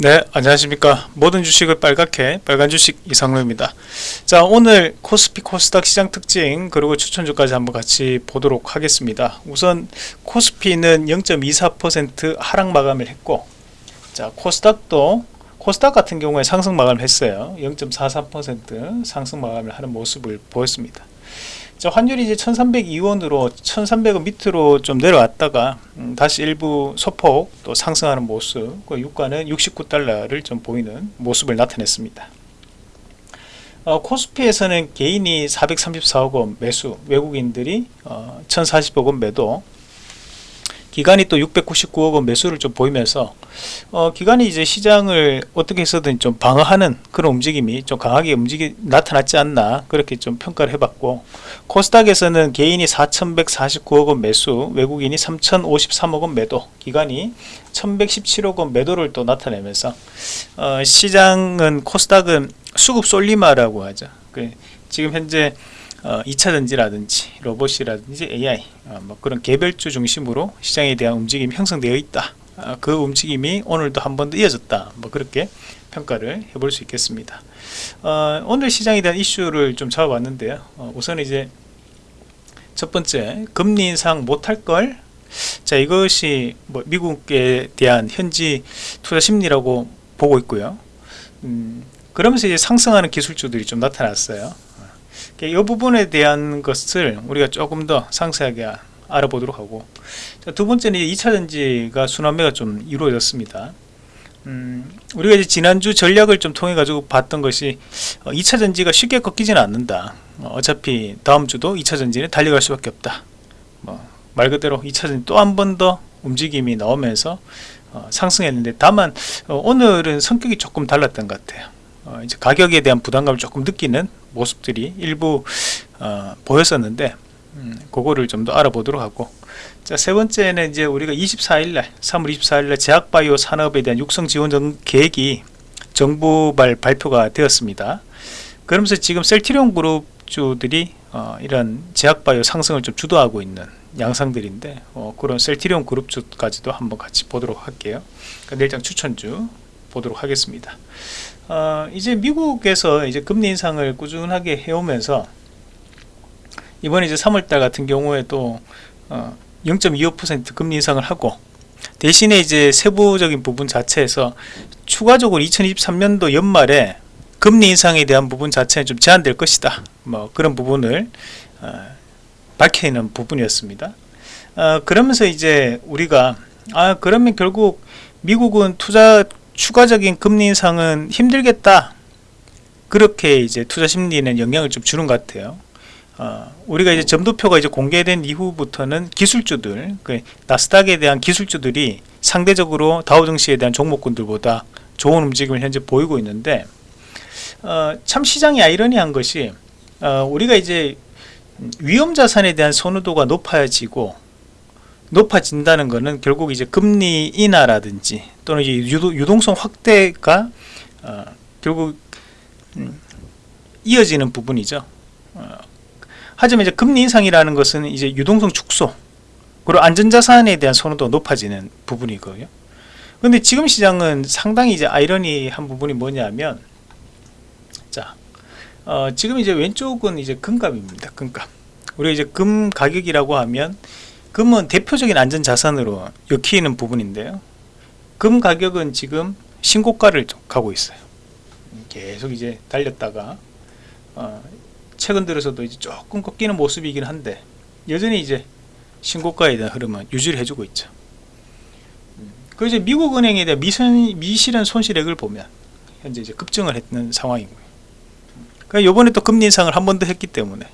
네 안녕하십니까. 모든 주식을 빨갛게 빨간 주식 이상로입니다. 자 오늘 코스피 코스닥 시장 특징 그리고 추천주까지 한번 같이 보도록 하겠습니다. 우선 코스피는 0.24% 하락 마감을 했고 자 코스닥도 코스닥 같은 경우에 상승 마감을 했어요. 0.43% 상승 마감을 하는 모습을 보였습니다 자, 환율이 이제 1302원으로 1300원 밑으로 좀 내려왔다가 음, 다시 일부 소폭 또 상승하는 모습 그 유가는 69달러를 좀 보이는 모습을 나타냈습니다. 어, 코스피에서는 개인이 434억 원 매수 외국인들이 어, 1040억 원 매도 기관이 또 699억 원 매수를 좀 보이면서 어, 기관이 이제 시장을 어떻게 해서든 좀 방어하는 그런 움직임이 좀 강하게 움직이 나타났지 않나 그렇게 좀 평가를 해봤고 코스닥에서는 개인이 4,149억 원 매수 외국인이 3,053억 원 매도 기관이 1,117억 원 매도를 또 나타내면서 어, 시장은 코스닥은 수급 솔리마라고 하죠. 그 지금 현재 어, 2차전지라든지 로봇이라든지 AI 어, 뭐 그런 개별주 중심으로 시장에 대한 움직임이 형성되어 있다. 어, 그 움직임이 오늘도 한 번 더 이어졌다. 뭐 그렇게 평가를 해볼 수 있겠습니다. 어, 오늘 시장에 대한 이슈를 좀 잡아봤는데요. 어, 우선 이제 첫 번째 금리 인상 못할 걸? 자 이것이 뭐 미국에 대한 현지 투자 심리라고 보고 있고요. 음, 그러면서 이제 상승하는 기술주들이 좀 나타났어요 이 부분에 대한 것을 우리가 조금 더 상세하게 알아보도록 하고. 두 번째는 2차전지가 순환매가 좀 이루어졌습니다. 음, 우리가 이제 지난주 전략을 좀 통해 가지고 봤던 것이 2차전지가 어, 쉽게 꺾이지는 않는다. 어, 차피 다음 주도 2차전지는 달려갈 수밖에 없다. 뭐, 말 그대로 2차전지 또 한 번 더 움직임이 나오면서 어, 상승했는데 다만 어, 오늘은 성격이 조금 달랐던 것 같아요 어, 이제 가격에 대한 부담감을 조금 느끼는 모습들이 일부 어, 보였었는데 음, 그거를 좀 더 알아보도록 하고. 자, 세 번째는 이제 우리가 24일날 3월 24일날 제약바이오 산업에 대한 육성 지원 계획이 정부발 발표가 되었습니다. 그러면서 지금 셀티리온 그룹주들이 어, 이런 제약바이오 상승을 좀 주도하고 있는 양상들인데 어, 그런 셀티리온 그룹주까지도 한번 같이 보도록 할게요. 그러니까 내일장 추천주 보도록 하겠습니다 어, 이제 미국에서 이제 금리 인상을 꾸준하게 해오면서 이번에 이제 3월달 같은 경우에 또 어, 0.25% 금리 인상을 하고 대신에 이제 세부적인 부분 자체에서 추가적으로 2023년도 연말에 금리 인상에 대한 부분 자체는 좀 제한될 것이다. 뭐 그런 부분을 어, 밝혀있는 부분이었습니다. 어, 그러면서 이제 우리가 아 그러면 결국 미국은 투자 추가적인 금리 인상은 힘들겠다. 그렇게 이제 투자 심리는 영향을 좀 주는 것 같아요. 어, 우리가 이제 점도표가 이제 공개된 이후부터는 기술주들 그 나스닥에 대한 기술주들이 상대적으로 다우증시에 대한 종목군들보다 좋은 움직임을 현재 보이고 있는데 어, 참 시장이 아이러니한 것이 어, 우리가 이제 위험 자산에 대한 선호도가 높아지고 높아진다는 것은 결국 이제 금리 인하라든지 또는 이제 유동, 성 확대가 어, 결국 음, 이어지는 부분이죠. 어, 하지만 이제 금리 인상이라는 것은 이제 유동성 축소 그리고 안전자산에 대한 선호도 높아지는 부분이거든요. 근데 지금 시장은 상당히 이제 아이러니한 부분이 뭐냐면 자 어, 지금 이제 왼쪽은 이제 금값입니다. 금값. 우리가 이제 금 가격이라고 하면 금은 대표적인 안전자산으로 엮이는 부분인데요. 금 가격은 지금 신고가를 가고 있어요. 계속 이제 달렸다가 어, 최근 들어서도 이제 조금 꺾이는 모습이긴 한데 여전히 이제 신고가에 대한 흐름은 유지를 해주고 있죠. 그 이제 미국은행에 대한 미선, 미실현 손실액을 보면 현재 이제 급증을 했는 상황이고요. 그러니까 요번에 또 금리 인상을 한 번 더 했기 때문에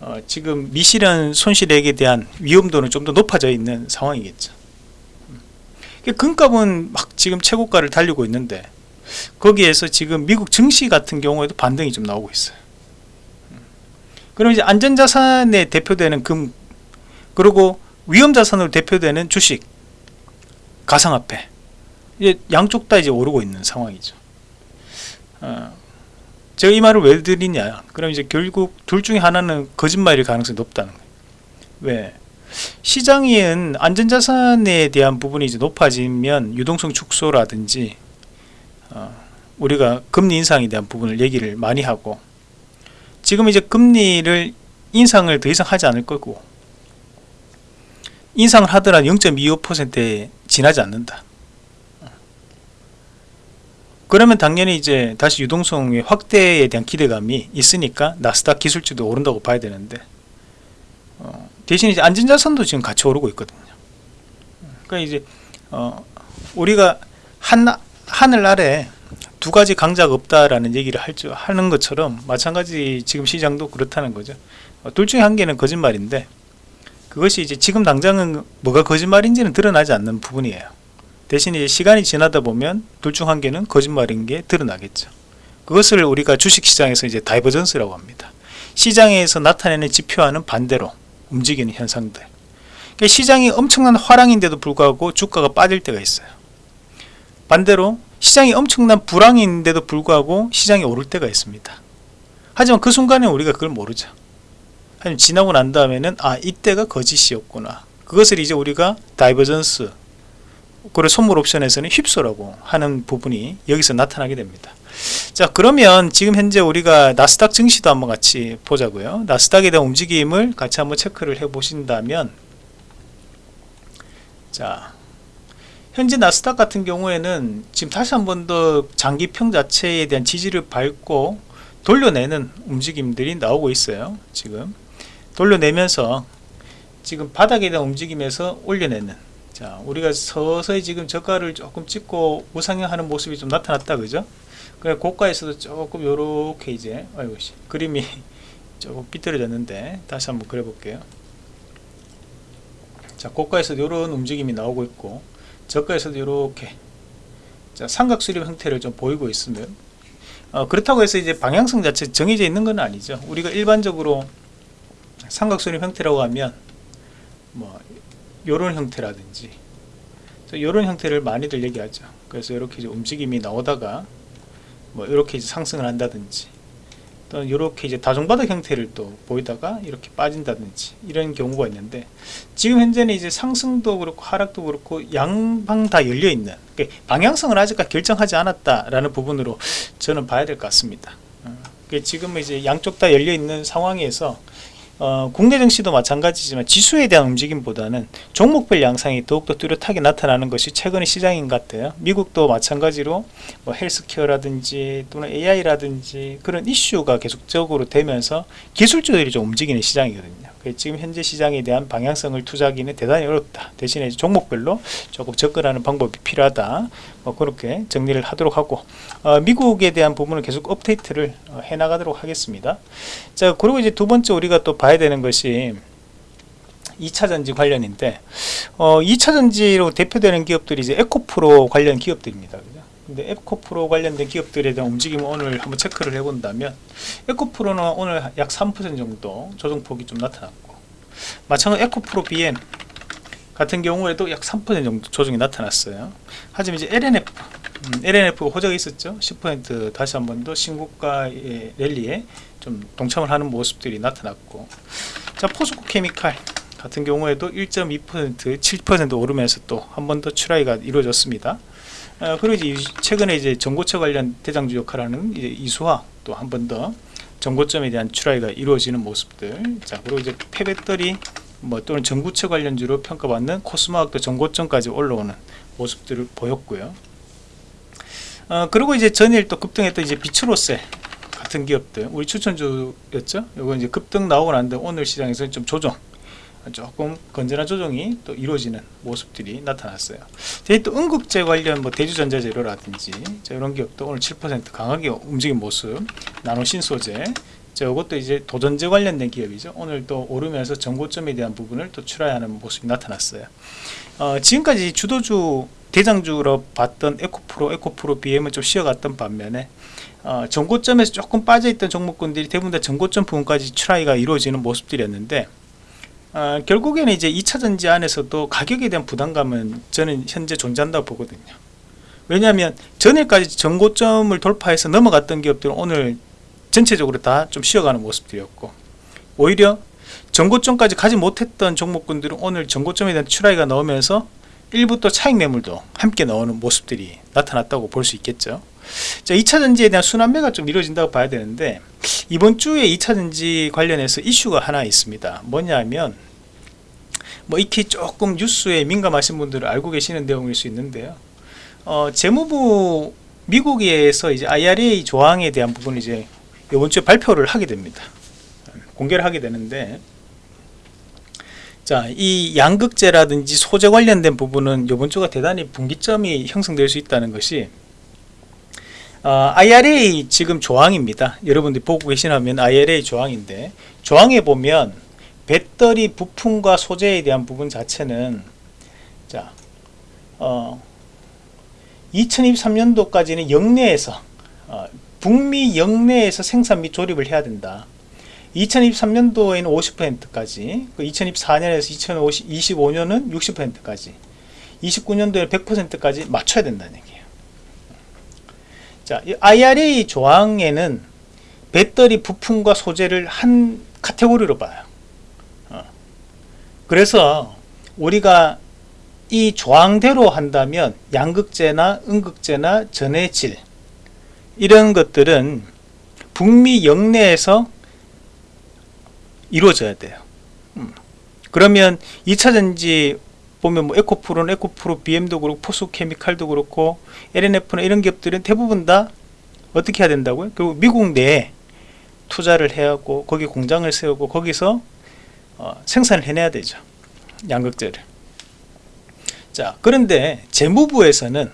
어, 지금 미실현 손실액에 대한 위험도는 좀 더 높아져 있는 상황이겠죠 음. 금값은 막 지금 최고가를 달리고 있는데 거기에서 지금 미국 증시 같은 경우에도 반등이 좀 나오고 있어요 음. 그럼 이제 안전자산에 대표되는 금 그리고 위험자산으로 대표되는 주식 가상화폐 이제 양쪽 다 이제 오르고 있는 상황이죠 어, 제가 이 말을 왜 드리냐? 그럼 이제 결국 둘 중에 하나는 거짓말일 가능성이 높다는 거예요. 왜? 시장인 안전자산에 대한 부분이 이제 높아지면 유동성 축소라든지 어, 우리가 금리 인상에 대한 부분을 얘기를 많이 하고 지금 이제 금리를 인상을 더 이상 하지 않을 거고 인상을 하더라도 0.25%에 지나지 않는다. 그러면 당연히 이제 다시 유동성의 확대에 대한 기대감이 있으니까 나스닥 기술주도 오른다고 봐야 되는데 어, 대신 이제 안전자산도 지금 같이 오르고 있거든요. 그러니까 이제 어, 우리가 한 하늘 아래 두 가지 강자가 없다라는 얘기를 할 줄 하는 것처럼 마찬가지 지금 시장도 그렇다는 거죠. 어, 둘 중에 한 개는 거짓말인데 그것이 이제 지금 당장은 뭐가 거짓말인지는 드러나지 않는 부분이에요. 대신 이제 시간이 지나다 보면 둘 중 한 개는 거짓말인 게 드러나겠죠. 그것을 우리가 주식시장에서 이제 divergence라고 합니다. 시장에서 나타내는 지표와는 반대로 움직이는 현상들. 그러니까 시장이 엄청난 호황인데도 불구하고 주가가 빠질 때가 있어요. 반대로 시장이 엄청난 불황인데도 불구하고 시장이 오를 때가 있습니다. 하지만 그 순간에 우리가 그걸 모르죠. 하지만 지나고 난 다음에는 아 이때가 거짓이었구나. 그것을 이제 우리가 divergence 그리고 선물 옵션에서는 whipsaw라고 하는 부분이 여기서 나타나게 됩니다. 자 그러면 지금 현재 우리가 나스닥 증시도 한번 같이 보자고요. 나스닥에 대한 움직임을 같이 한번 체크를 해 보신다면 자 현재 나스닥 같은 경우에는 지금 다시 한 번 더 장기평 자체에 대한 지지를 밟고 돌려내는 움직임들이 나오고 있어요. 지금 돌려내면서 지금 바닥에 대한 움직임에서 올려내는 자 우리가 서서히 지금 저가를 조금 찍고 우상향하는 모습이 좀 나타났다 그죠? 그래 고가에서도 조금 요렇게 이제 아이고 씨, 그림이 조금 삐뚤어졌는데 다시 한번 그려 볼게요. 자 고가에서도 이런 움직임이 나오고 있고 저가에서도 이렇게 자 삼각수렴 형태를 좀 보이고 있으면 어, 그렇다고 해서 이제 방향성 자체 정해져 있는 건 아니죠. 우리가 일반적으로 삼각수렴 형태라고 하면 뭐 요런 형태라든지 요런 형태를 많이들 얘기하죠 그래서 이렇게 이제 움직임이 나오다가 뭐 이렇게 이제 상승을 한다든지 또 이렇게 이제 다중바닥 형태를 또 보이다가 이렇게 빠진다든지 이런 경우가 있는데 지금 현재는 이제 상승도 그렇고 하락도 그렇고 양방 다 열려 있는 그러니까 방향성을 아직까지 결정하지 않았다라는 부분으로 저는 봐야 될 것 같습니다. 어, 지금은 이제 양쪽 다 열려 있는 상황에서 어, 국내 증시도 마찬가지지만 지수에 대한 움직임보다는 종목별 양상이 더욱더 뚜렷하게 나타나는 것이 최근의 시장인 것 같아요. 미국도 마찬가지로 뭐 헬스케어라든지 또는 AI라든지 그런 이슈가 계속적으로 되면서 기술주들이 좀 움직이는 시장이거든요. 지금 현재 시장에 대한 방향성을 투자하기는 대단히 어렵다. 대신에 종목별로 조금 접근하는 방법이 필요하다. 뭐 그렇게 정리를 하도록 하고 어, 미국에 대한 부분을 계속 업데이트를 어, 해나가도록 하겠습니다. 자 그리고 이제 두 번째 우리가 또 봐야 되는 것이 2차전지 관련인데 어, 2차전지로 대표되는 기업들이 이제 에코프로 관련 기업들입니다. 근데 에코프로 관련된 기업들에 대한 움직임을 오늘 한번 체크를 해본다면 에코프로는 오늘 약 3% 정도 조정폭이 좀 나타났고 마찬가지 에코프로 BM 같은 경우에도 약 3% 정도 조정이 나타났어요. 하지만 이제 LNF 음, LNF 호재가 있었죠. 10% 다시 한 번 더 신고가의 랠리에 좀 동참을 하는 모습들이 나타났고 자 포스코 케미칼 같은 경우에도 1.2% 7% 오르면서 또 한 번더 출하가 이루어졌습니다. 어, 그리고 이제 최근에 이제 전고체 관련 대장주 역할하는 이제 이수화 또 한 번더 전고점에 대한 출하가 이루어지는 모습들 자 그리고 이제 폐배터리 뭐 또는 전구체 관련주로 평가받는 코스모학도 전고점까지 올라오는 모습들을 보였고요. 어, 그리고 이제 전일 또 급등했던 이제 비츠로셀 같은 기업들 우리 추천주였죠. 이거 이제 급등 나오고 난데 오늘 시장에서 좀 조정 조금 건전한 조정이 또 이루어지는 모습들이 나타났어요. 또 응급제 관련 뭐 대주전자재료라든지 이런 기업도 오늘 7% 강하게 움직인 모습, 나노신소재, 이것도 이제 도전제 관련된 기업이죠. 오늘 또 오르면서 정고점에 대한 부분을 또 출하하는 모습이 나타났어요. 어, 지금까지 주도주 대장주로 봤던 에코프로, 에코프로 BM은 좀 쉬어갔던 반면에 어, 정고점에서 조금 빠져있던 종목군들이 대부분 다 정고점 부분까지 출하가 이루어지는 모습들이었는데 어, 결국에는 이제 2차전지 안에서도 가격에 대한 부담감은 저는 현재 존재한다고 보거든요. 왜냐하면 전일까지 전고점을 돌파해서 넘어갔던 기업들은 오늘 전체적으로 다 좀 쉬어가는 모습들이었고 오히려 전고점까지 가지 못했던 종목군들은 오늘 전고점에 대한 출하가 나오면서 일부 또 차익 매물도 함께 나오는 모습들이 나타났다고 볼 수 있겠죠. 자, 2차 전지에 대한 순환매가 좀 이루어진다고 봐야 되는데 이번 주에 2차 전지 관련해서 이슈가 하나 있습니다. 뭐냐면 뭐 익히 조금 뉴스에 민감하신 분들은 알고 계시는 내용일 수 있는데요. 어, 재무부 미국에서 이제 IRA 조항에 대한 부분을 이제 이번 주에 발표를 하게 됩니다. 공개를 하게 되는데 자, 이 양극재라든지 소재 관련된 부분은 이번 주가 대단히 분기점이 형성될 수 있다는 것이 어, IRA 지금 조항입니다. 여러분들이 보고 계시다면 IRA 조항인데 조항에 보면 배터리 부품과 소재에 대한 부분 자체는 자, 어, 2023년도까지는 영내에서 어, 북미 영내에서 생산 및 조립을 해야 된다. 2023년도에는 50%까지, 그 2024년에서 2025년은 60%까지, 29년도에 100%까지 맞춰야 된다는 얘기예요. 자, 이 IRA 조항에는 배터리 부품과 소재를 한 카테고리로 봐요. 어. 그래서 우리가 이 조항대로 한다면 양극재나 음극재나 전해질 이런 것들은 북미 영내에서 이루어져야 돼요. 음. 그러면 2차 전지 보면 뭐 에코프로는 에코프로, BM도 그렇고 포스케미칼도 그렇고 LNF나 이런 기업들은 대부분 다 어떻게 해야 된다고요? 결국 미국 내에 투자를 해야 하고 거기 공장을 세우고 거기서 어, 생산을 해내야 되죠. 양극재를. 자, 그런데 재무부에서는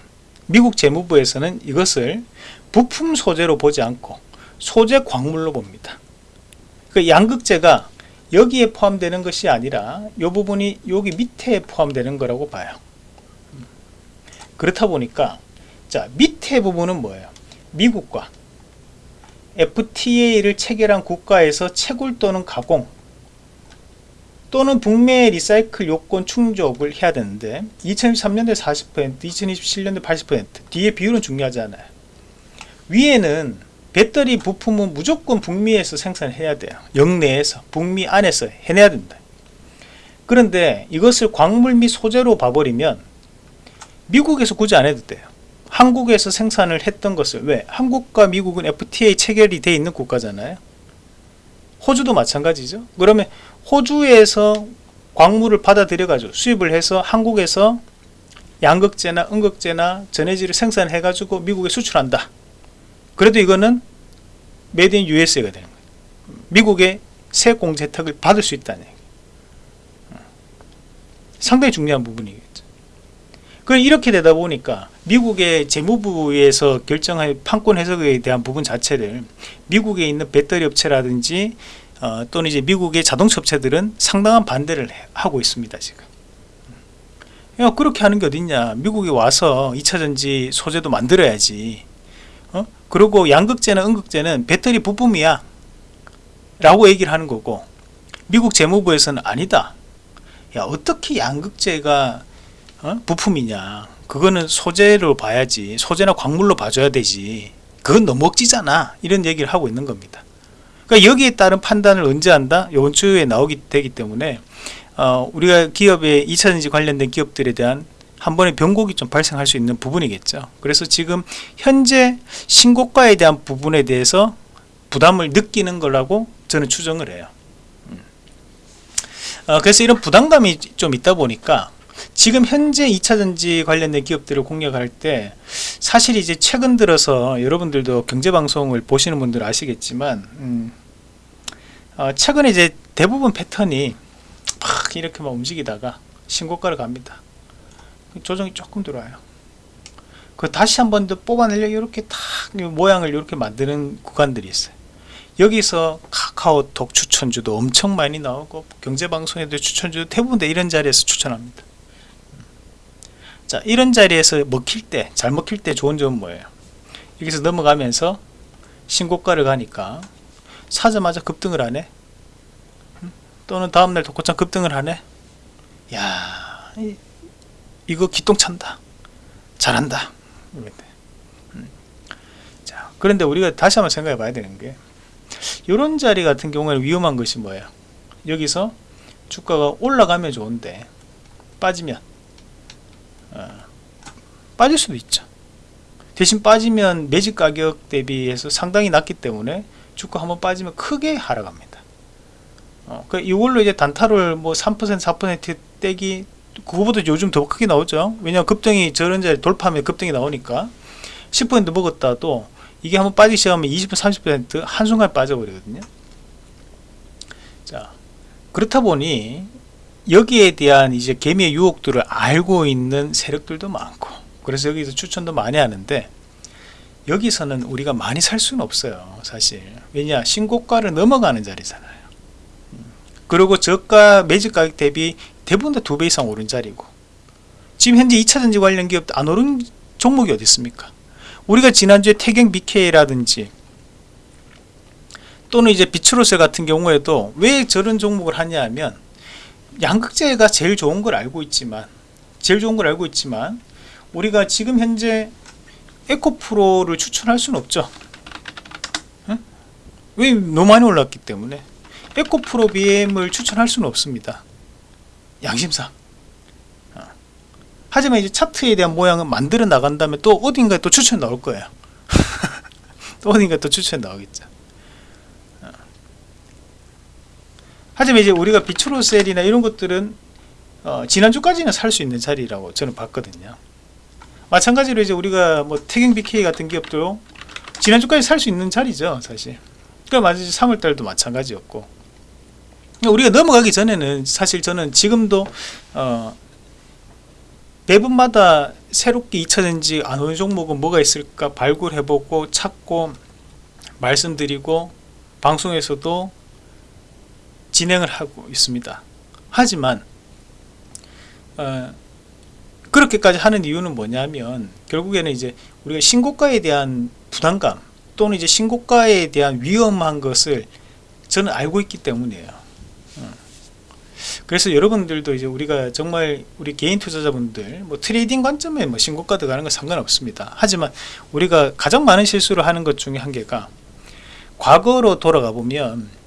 미국 재무부에서는 이것을 부품 소재로 보지 않고 소재 광물로 봅니다. 그 양극재가 여기에 포함되는 것이 아니라 이 부분이 여기 밑에 포함되는 거라고 봐요. 그렇다 보니까 자 밑에 부분은 뭐예요? 미국과 FTA를 체결한 국가에서 채굴 또는 가공 또는 북미 리사이클 요건 충족을 해야 되는데 2023년도에 40% 2027년도에 80% 뒤에 비율은 중요하지 않아요. 위에는 배터리 부품은 무조건 북미에서 생산해야 돼요. 영내에서 북미 안에서 해내야 된다. 그런데 이것을 광물 및 소재로 봐버리면 미국에서 굳이 안 해도 돼요. 한국에서 생산을 했던 것을 왜? 한국과 미국은 FTA 체결이 돼 있는 국가잖아요. 호주도 마찬가지죠. 그러면 호주에서 광물을 받아들여 가지고 수입을 해서 한국에서 양극재나 음극재나 전해질을 생산해 가지고 미국에 수출한다. 그래도 이거는 Made in USA가 되는 거예요. 미국의 세공제 혜택을 받을 수 있다는 얘기. 상당히 중요한 부분이겠죠. 그 이렇게 되다 보니까 미국의 재무부에서 결정한 판권 해석에 대한 부분 자체를 미국에 있는 배터리 업체라든지 어, 또는 이제 미국의 자동차 업체들은 상당한 반대를 하고 있습니다 지금. 야, 그렇게 하는 게 어딨냐? 미국에 와서 2차전지 소재도 만들어야지. 어? 그리고 양극재나 음극재는 배터리 부품이야 라고 얘기를 하는 거고 미국 재무부에서는 아니다 야 어떻게 양극재가 어? 부품이냐 그거는 소재로 봐야지 소재나 광물로 봐줘야 되지 그건 너무 억지잖아 이런 얘기를 하고 있는 겁니다 그러니까 여기에 따른 판단을 언제 한다 이번 주에 나오기 되기 때문에 어, 우리가 기업의 2차전지 관련된 기업들에 대한 한 번에 변곡이 좀 발생할 수 있는 부분이겠죠. 그래서 지금 현재 신고가에 대한 부분에 대해서 부담을 느끼는 거라고 저는 추정을 해요. 음. 어, 그래서 이런 부담감이 좀 있다 보니까 지금 현재 2차전지 관련된 기업들을 공략할 때 사실 이제 최근 들어서 여러분들도 경제방송을 보시는 분들 아시겠지만 음, 어, 최근에 이제 대부분 패턴이 막 이렇게 막 움직이다가 신고가를 갑니다. 조정이 조금 들어와요. 그 다시 한 번 더 뽑아내려 이렇게 탁 모양을 이렇게 만드는 구간들이 있어요. 여기서 카카오톡 추천주도 엄청 많이 나오고 경제방송에도 추천주도 대부분 다 이런 자리에서 추천합니다. 자 이런 자리에서 먹힐 때 잘 먹힐 때 좋은 점은 뭐예요? 여기서 넘어가면서 신고가를 가니까 사자마자 급등을 하네? 또는 다음날 독고장 급등을 하네? 야 이거 기똥 찬다. 잘한다. 음. 자 그런데 우리가 다시 한번 생각해 봐야 되는 게 이런 자리 같은 경우에는 위험한 것이 뭐예요? 여기서 주가가 올라가면 좋은데 빠지면 빠질 수도 있죠. 대신 빠지면 매집 가격 대비해서 상당히 낮기 때문에 주가 한번 빠지면 크게 하락합니다. 어, 그 이걸로 이제 단타를 뭐 3% 4% 떼기 그거보다 요즘 더 크게 나오죠. 왜냐하면 급등이 저런 자리 돌파하면 급등이 나오니까 10% 먹었다도 이게 한번 빠지기 시작하면 20% 30% 한순간에 빠져버리거든요. 자 그렇다 보니 여기에 대한 이제 개미의 유혹들을 알고 있는 세력들도 많고 그래서 여기서 추천도 많이 하는데 여기서는 우리가 많이 살 수는 없어요 사실. 왜냐 신고가를 넘어가는 자리잖아요. 음. 그리고 저가 매집 가격 대비 대부분 다 두 배 이상 오른 자리고 지금 현재 2차전지 관련 기업 안 오른 종목이 어디 있습니까? 우리가 지난주에 태경 BK라든지 또는 이제 비츠로세 같은 경우에도 왜 저런 종목을 하냐 하면 양극재가 제일 좋은 걸 알고 있지만 제일 좋은 걸 알고 있지만 우리가 지금 현재 에코프로를 추천할 수는 없죠. 응? 왜 너무 많이 올랐기 때문에. 에코프로 BM을 추천할 수는 없습니다. 양심상. 어. 하지만 이제 차트에 대한 모양을 만들어 나간 다음에 또 어딘가에 또 추천 나올 거예요. 또 어딘가에 또 추천 나오겠죠 어. 하지만 이제 우리가 비추로셀이나 이런 것들은 어, 지난주까지는 살 수 있는 자리라고 저는 봤거든요. 마찬가지로 이제 우리가 뭐 태경 BK 같은 기업도 지난주까지 살 수 있는 자리죠 사실. 그러니까 마치 3월달도 마찬가지였고. 그러니까 우리가 넘어가기 전에는 사실 저는 지금도 어, 매분마다 새롭게 2차전지 안 오는 종목은 뭐가 있을까 발굴해보고 찾고 말씀드리고 방송에서도 진행을 하고 있습니다 하지만 어, 그렇게까지 하는 이유는 뭐냐면 결국에는 이제 우리가 신고가에 대한 부담감 또는 이제 신고가에 대한 위험한 것을 저는 알고 있기 때문이에요. 어. 그래서 여러분들도 이제 우리가 정말 우리 개인 투자자분들 뭐 trading 관점에 뭐 신고가 들어가는 건 상관없습니다. 하지만 우리가 가장 많은 실수를 하는 것 중에 한 개가 과거로 돌아가 보면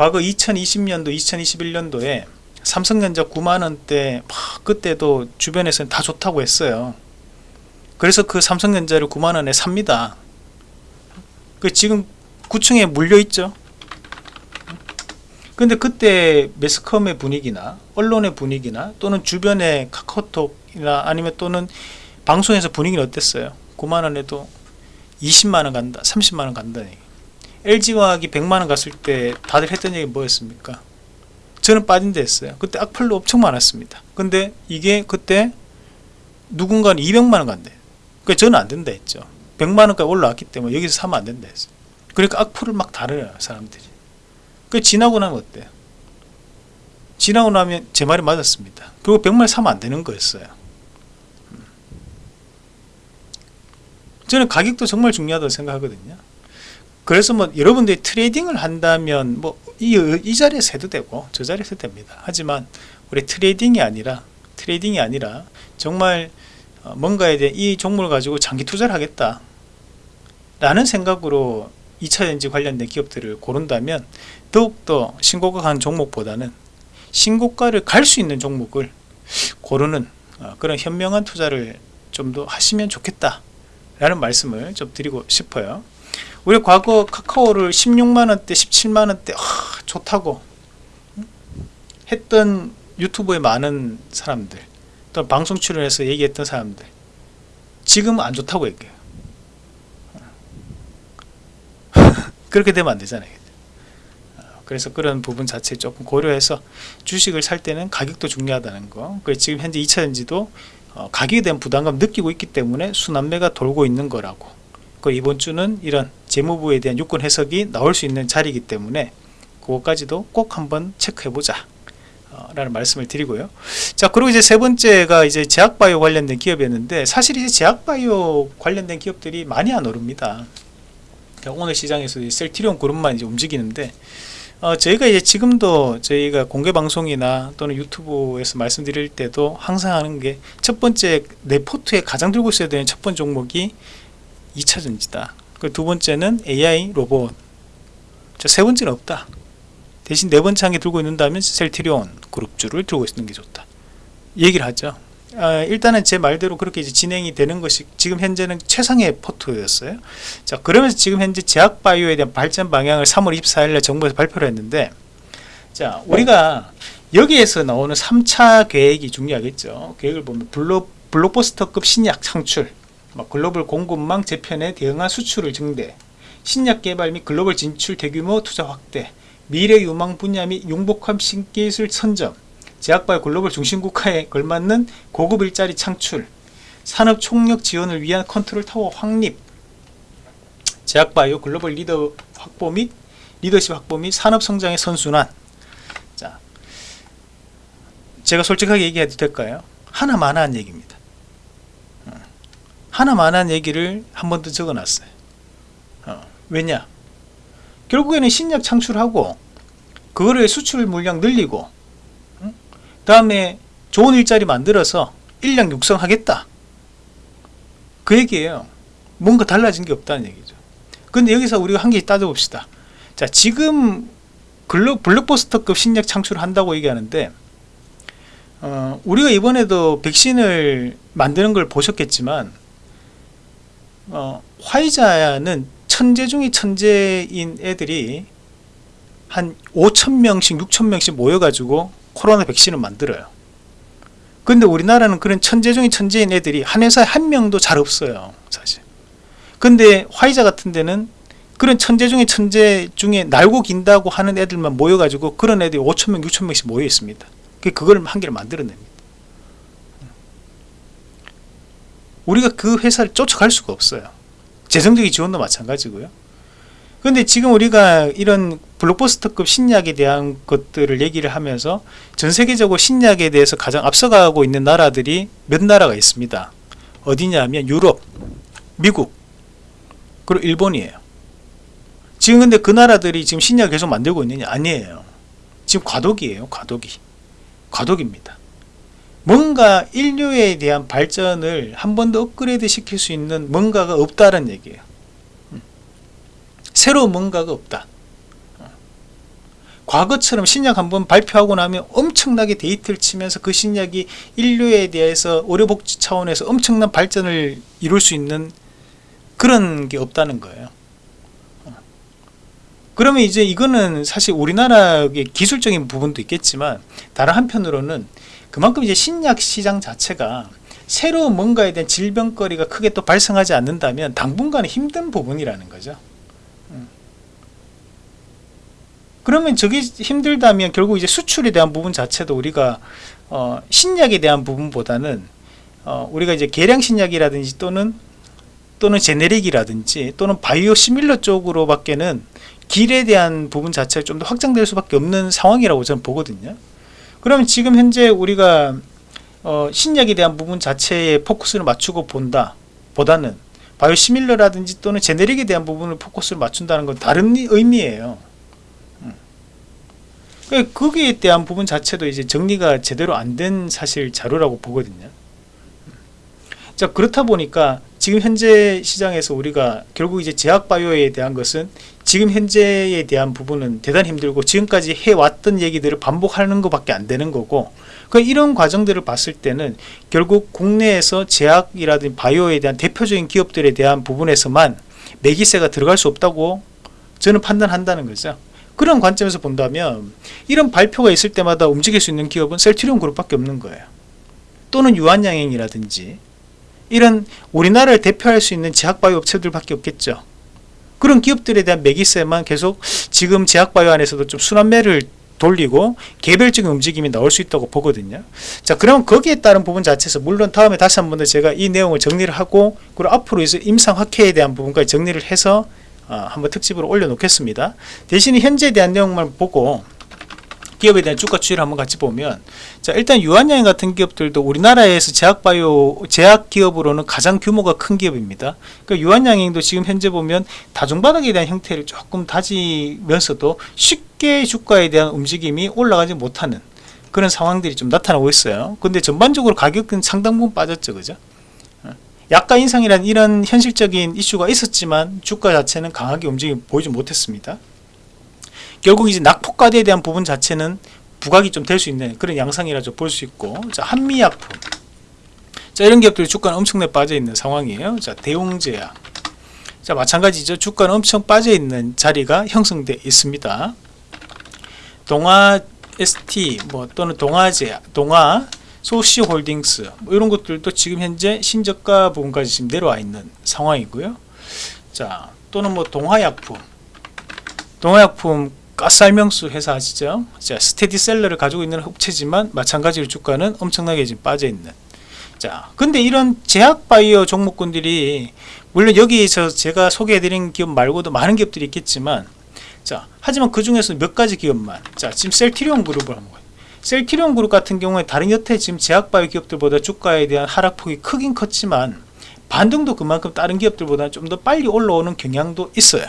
과거 2020년도 2021년도에 삼성전자 9만원대 그때도 주변에서는 다 좋다고 했어요. 그래서 그 삼성전자를 9만원에 삽니다. 그 지금 9층에 물려있죠. 근데 그때 매스컴의 분위기나 언론의 분위기나 또는 주변의 카카오톡이나 아니면 또는 방송에서 분위기는 어땠어요? 9만원에도 20만원 간다 30만원 간다 LG화학이 100만원 갔을 때 다들 했던 얘기 뭐였습니까? 저는 빠진 데 했어요. 그때 악플도 엄청 많았습니다. 근데 이게 그때 누군가는 200만원 간대 그 저는 안 된다 했죠. 100만원까지 올라왔기 때문에 여기서 사면 안 된다 했어요. 그러니까 악플을 막 달아요 사람들이. 그 지나고 나면 어때요? 지나고 나면 제 말이 맞았습니다. 그리고 100만원 사면 안 되는 거였어요. 음. 저는 가격도 정말 중요하다고 생각하거든요 그래서 뭐 여러분들이 trading을 한다면 뭐이 이 자리에서 해도 되고 저 자리에서 됩니다. 하지만 우리 trading이 아니라 trading이 아니라 정말 어, 뭔가에 대해 이 종목을 가지고 장기 투자를 하겠다 라는 생각으로 2차전지 관련된 기업들을 고른다면 더욱더 신고가 간 종목보다는 신고가를 갈 수 있는 종목을 고르는 어, 그런 현명한 투자를 좀 더 하시면 좋겠다 라는 말씀을 좀 드리고 싶어요 우리 과거 카카오를 16만원대 17만원대 아, 좋다고 했던 유튜브에 많은 사람들 또 방송 출연해서 얘기했던 사람들 지금은 안 좋다고 얘기해요. 그렇게 되면 안 되잖아요. 그래서 그런 부분 자체 조금 고려해서 주식을 살 때는 가격도 중요하다는 거 그래서 지금 현재 2차전지도 어, 가격에 대한 부담감 느끼고 있기 때문에 순환매가 돌고 있는 거라고 그 이번 주는 이런 재무부에 대한 유권 해석이 나올 수 있는 자리이기 때문에 그것까지도 꼭 한번 체크해 보자 어, 라는 말씀을 드리고요. 자 그리고 이제 세 번째가 이제 제약바이오 관련된 기업이었는데 사실 이제 제약바이오 관련된 기업들이 많이 안 오릅니다. 오늘 시장에서 셀티리온 그룹만 이제 움직이는데 어, 저희가 이제 지금도 저희가 공개 방송이나 또는 유튜브에서 말씀드릴 때도 항상 하는 게 첫 번째 내 포트에 가장 들고 있어야 되는 첫 번째 종목이 2차 전지다. 그두 번째는 AI 로봇. 세 번째는 없다. 대신 네 번째 한개 들고 있는다면 셀트리온 그룹주를 들고 있는 게 좋다. 얘기를 하죠. 어, 일단은 제 말대로 그렇게 이제 진행이 되는 것이 지금 현재는 최상의 포트였어요. 자, 그러면서 지금 현재 제약바이오에 대한 발전 방향을 3월 24일에 정부에서 발표를 했는데, 자, 우리가 여기에서 나오는 3차 계획이 중요하겠죠. 계획을 보면 블록, 블록버스터급 신약 창출, 뭐 글로벌 공급망 재편에 대응한 수출을 증대, 신약 개발 및 글로벌 진출 대규모 투자 확대, 미래 유망 분야 및 융복합 신기술 선점, 제약바이오 글로벌 중심국가에 걸맞는 고급 일자리 창출, 산업 총력 지원을 위한 컨트롤 타워 확립, 제약바이오 글로벌 리더 확보 및 리더십 확보 및 산업 성장의 선순환. 자, 제가 솔직하게 얘기해도 될까요? 하나 마나 한 얘기입니다. 어, 하나 마나 한 얘기를 한번더 적어놨어요. 어, 왜냐? 결국에는 신약 창출하고 그거를 수출 물량 늘리고 다음에 좋은 일자리 만들어서 인력 육성하겠다. 그 얘기예요. 뭔가 달라진 게 없다는 얘기죠. 근데 여기서 우리가 한 개 따져봅시다. 자, 지금 글로, 블록버스터급 신약 창출을 한다고 얘기하는데, 어, 우리가 이번에도 백신을 만드는 걸 보셨겠지만, 어, 화이자는 천재 중에 천재인 애들이 한 5천명씩, 6천명씩 모여가지고 코로나 백신을 만들어요. 근데 우리나라는 그런 천재 중에 천재인 애들이 한 회사에 한 명도 잘 없어요. 사실. 근데 화이자 같은 데는 그런 천재 중에 천재 중에 날고 긴다고 하는 애들만 모여가지고 그런 애들이 5천명, 6천명씩 모여 있습니다. 그걸 한 개를 만들어냅니다. 우리가 그 회사를 쫓아갈 수가 없어요. 재정적인 지원도 마찬가지고요. 근데 지금 우리가 이런 블록버스터급 신약에 대한 것들을 얘기를 하면서 전 세계적으로 신약에 대해서 가장 앞서가고 있는 나라들이 몇 나라가 있습니다. 어디냐면 유럽, 미국, 그리고 일본이에요. 지금 근데 그 나라들이 지금 신약 계속 만들고 있느냐? 아니에요. 지금 과도기예요, 과도기. 과도기입니다. 뭔가 인류에 대한 발전을 한 번 더 업그레이드 시킬 수 있는 뭔가가 없다는 얘기예요. 새로운 뭔가가 없다. 과거처럼 신약 한번 발표하고 나면 엄청나게 데이트를 치면서 그 신약이 인류에 대해서 의료복지 차원에서 엄청난 발전을 이룰 수 있는 그런 게 없다는 거예요. 그러면 이제 이거는 사실 우리나라의 기술적인 부분도 있겠지만 다른 한편으로는 그만큼 이제 신약 시장 자체가 새로운 뭔가에 대한 질병거리가 크게 또 발생하지 않는다면 당분간은 힘든 부분이라는 거죠. 그러면 저게 힘들다면 결국 이제 수출에 대한 부분 자체도 우리가 어, 신약에 대한 부분보다는 어, 우리가 이제 계량 신약이라든지 또는 또는 제네릭이라든지 또는 바이오 시밀러 쪽으로밖에는 길에 대한 부분 자체가 좀 더 확장될 수밖에 없는 상황이라고 저는 보거든요. 그러면 지금 현재 우리가 어, 신약에 대한 부분 자체에 포커스를 맞추고 본다 보다는 바이오 시밀러라든지 또는 제네릭에 대한 부분을 포커스를 맞춘다는 건 다른 의미예요. 그러니까 거기에 대한 부분 자체도 이제 정리가 제대로 안 된 사실 자료라고 보거든요. 자 그렇다 보니까 지금 현재 시장에서 우리가 결국 이제 제약 바이오에 대한 것은 지금 현재에 대한 부분은 대단히 힘들고 지금까지 해왔던 얘기들을 반복하는 것밖에 안 되는 거고 그 이런 과정들을 봤을 때는 결국 국내에서 제약이라든지 바이오에 대한 대표적인 기업들에 대한 부분에서만 매기세가 들어갈 수 없다고 저는 판단한다는 거죠. 그런 관점에서 본다면 이런 발표가 있을 때마다 움직일 수 있는 기업은 셀트리온 그룹밖에 없는 거예요. 또는 유한양행이라든지 이런 우리나라를 대표할 수 있는 제약바이오 업체들밖에 없겠죠. 그런 기업들에 대한 매기세만 계속 지금 제약바이오 안에서도 좀 순환매를 돌리고 개별적인 움직임이 나올 수 있다고 보거든요. 자, 그럼 거기에 따른 부분 자체에서 물론 다음에 다시 한 번 더 제가 이 내용을 정리를 하고 그리고 앞으로 이제 임상학회에 대한 부분까지 정리를 해서 어, 한번 특집으로 올려놓겠습니다. 대신에 현재에 대한 내용만 보고 기업에 대한 주가 추이를 한번 같이 보면 자 일단 유한양행 같은 기업들도 우리나라에서 제약바이오 제약 기업으로는 가장 규모가 큰 기업입니다. 그러니까 유한양행도 지금 현재 보면 다중바닥에 대한 형태를 조금 다지면서도 쉽게 주가에 대한 움직임이 올라가지 못하는 그런 상황들이 좀 나타나고 있어요. 근데 전반적으로 가격은 상당 부분 빠졌죠, 그죠? 약가 인상이라는 이런 현실적인 이슈가 있었지만 주가 자체는 강하게 움직임 보이지 못했습니다. 결국 이제 낙폭과대에 대한 부분 자체는 부각이 좀 될 수 있는 그런 양상이라 좀볼수 있고 자 한미약품. 자 이런 기업들이 주가는 엄청나게 빠져 있는 상황이에요. 자 대웅제약. 자 마찬가지죠. 주가는 엄청 빠져 있는 자리가 형성되어 있습니다. 동아 ST 뭐 또는 동아제약 동아 소시홀딩스 뭐 이런 것들도 지금 현재 신저가 부분까지 지금 내려와 있는 상황이고요. 자 또는 뭐 동화약품. 동화약품 가스알명수 회사 아시죠? 자, 스테디셀러를 가지고 있는 업체지만 마찬가지로 주가는 엄청나게 지금 빠져 있는. 자, 근데 이런 제약바이오 종목군들이 물론 여기서 제가 소개해드린 기업 말고도 많은 기업들이 있겠지만, 자, 하지만 그 중에서 몇 가지 기업만, 자, 지금 셀티리온 그룹을 한번 봐요. 셀티리온 그룹 같은 경우에 다른 여태 지금 제약바이오 기업들보다 주가에 대한 하락폭이 크긴 컸지만 반등도 그만큼 다른 기업들보다 좀 더 빨리 올라오는 경향도 있어요.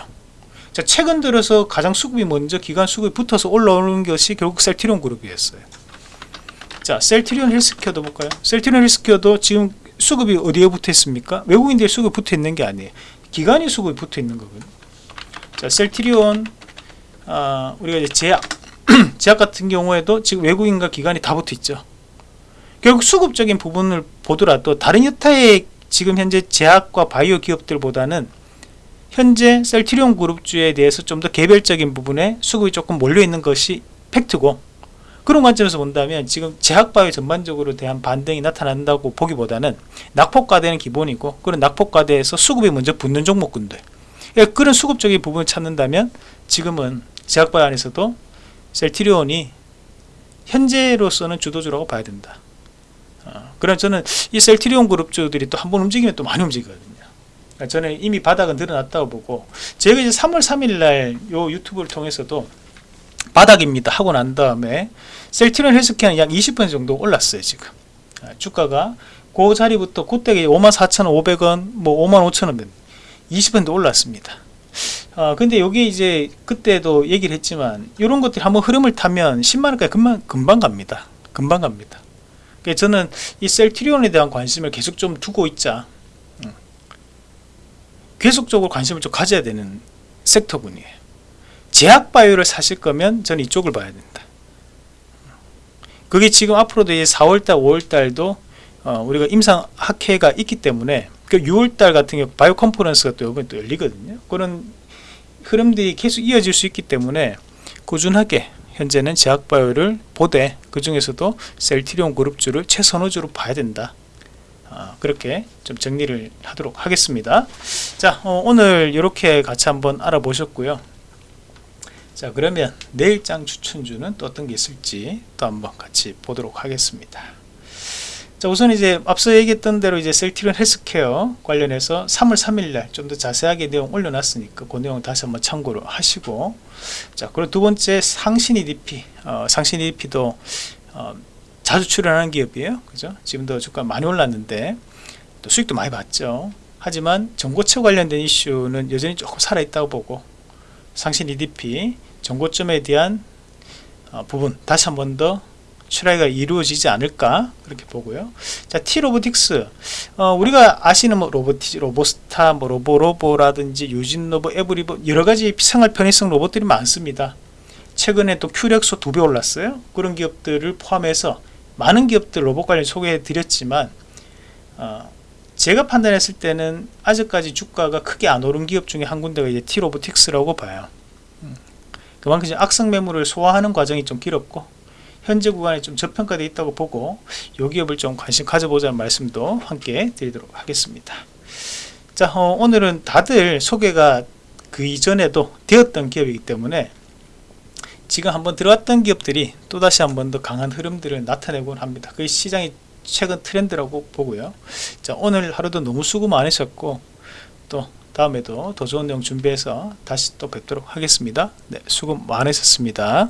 자, 최근 들어서 가장 수급이 먼저 기관 수급이 붙어서 올라오는 것이 결국 셀티리온 그룹이었어요. 자, 셀티리온 헬스케어도 볼까요? 셀티리온 헬스케어도 지금 수급이 어디에 붙어 있습니까? 외국인들이 수급이 붙어 있는 게 아니에요. 기관이 수급이 붙어 있는 거거든요. 자, 셀티리온 아, 우리가 이제 제약 제약 같은 경우에도 지금 외국인과 기관이 다 붙어 있죠. 결국 수급적인 부분을 보더라도 다른 여타의 지금 현재 제약과 바이오 기업들보다는 현재 셀트리온 그룹주에 대해서 좀 더 개별적인 부분에 수급이 조금 몰려 있는 것이 팩트고 그런 관점에서 본다면 지금 제약바이오 전반적으로 대한 반등이 나타난다고 보기보다는 낙폭과대는 기본이고 그런 낙폭과대에서 수급이 먼저 붙는 종목군들. 예, 그런 수급적인 부분을 찾는다면 지금은 제약바이오 안에서도 셀트리온이 현재로서는 주도주라고 봐야 된다. 어, 그럼 저는 이 셀트리온 그룹주들이 또 한 번 움직이면 또 많이 움직이거든요 저는 이미 바닥은 늘어났다고 보고 제가 이제 3월 3일 날 요 유튜브를 통해서도 바닥입니다 하고 난 다음에 셀티론 헬스케어는 약 20% 정도 올랐어요 지금. 아, 주가가 그 자리부터 그때가 54,500원 뭐 55,000원 20% 올랐습니다. 아, 근데 여기 이제 그때도 얘기를 했지만 이런 것들이 한번 흐름을 타면 10만원까지 금방, 금방 갑니다. 금방 갑니다. 저는 이 셀티리온에 대한 관심을 계속 좀 두고 있자 계속적으로 관심을 좀 가져야 되는 섹터군이에요. 제약바이오를 사실 거면 저는 이쪽을 봐야 된다. 그게 지금 앞으로도 이제 4월달, 5월달도 어, 우리가 임상 학회가 있기 때문에 그 6월달 같은 경우 바이오 컨퍼런스가 또 이번에 또 열리거든요. 그런 흐름들이 계속 이어질 수 있기 때문에 꾸준하게 현재는 제약바이오를 보되 그 중에서도 셀티리온 그룹주를 최선호주로 봐야 된다. 어, 그렇게 좀 정리를 하도록 하겠습니다. 자 어, 오늘 이렇게 같이 한번 알아보셨고요. 자 그러면 내일장 추천주는 또 어떤 게 있을지 또 한번 같이 보도록 하겠습니다. 자 우선 이제 앞서 얘기했던 대로 이제 셀티론 헬스케어 관련해서 3월 3일날 좀 더 자세하게 내용 올려놨으니까 그 내용 다시 한번 참고를 하시고. 자 그리고 두 번째 상신 EDP 어, 상신 EDP도 어, 자주 출연하는 기업이에요. 그죠? 지금도 주가 많이 올랐는데 또 수익도 많이 봤죠. 하지만 정고체 관련된 이슈는 여전히 조금 살아있다고 보고 상신 EDP 정고점에 대한 어, 부분 다시 한 번 더 출하가 이루어지지 않을까 그렇게 보고요. 자, T-로보틱스 어, 우리가 아시는 뭐 로보티즈, 로보스타, 뭐 로보로보라든지 유진로보, 에브리봇 여러 가지 생활 편의성 로봇들이 많습니다. 최근에 또 큐렉소 두 배 올랐어요. 그런 기업들을 포함해서 많은 기업들 로봇 관련 소개해 드렸지만 어, 제가 판단했을 때는 아직까지 주가가 크게 안 오른 기업 중에 한 군데가 이제 티로보틱스라고 봐요. 음. 그만큼 악성 매물을 소화하는 과정이 좀 길었고 현재 구간에 좀 저평가되어 있다고 보고 이 기업을 좀 관심 가져보자는 말씀도 함께 드리도록 하겠습니다. 자 어, 오늘은 다들 소개가 그 이전에도 되었던 기업이기 때문에 지금 한번 들어왔던 기업들이 또다시 한 번 더 강한 흐름들을 나타내곤 합니다. 그 시장이 최근 트렌드라고 보고요. 자, 오늘 하루도 너무 수고 많으셨고 또 다음에도 더 좋은 내용 준비해서 다시 또 뵙도록 하겠습니다. 네, 수고 많으셨습니다.